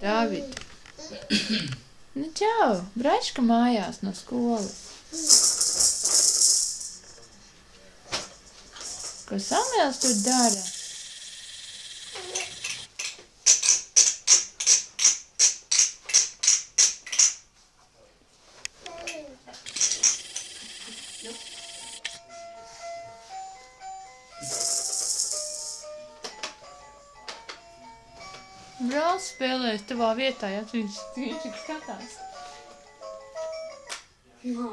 Dāvid. Nu, čau, Braška mājās no skolas. Ko Samuels tur dara? Brālis spēlēs tavā vietā, ja viņš, viņš skatās. Nā.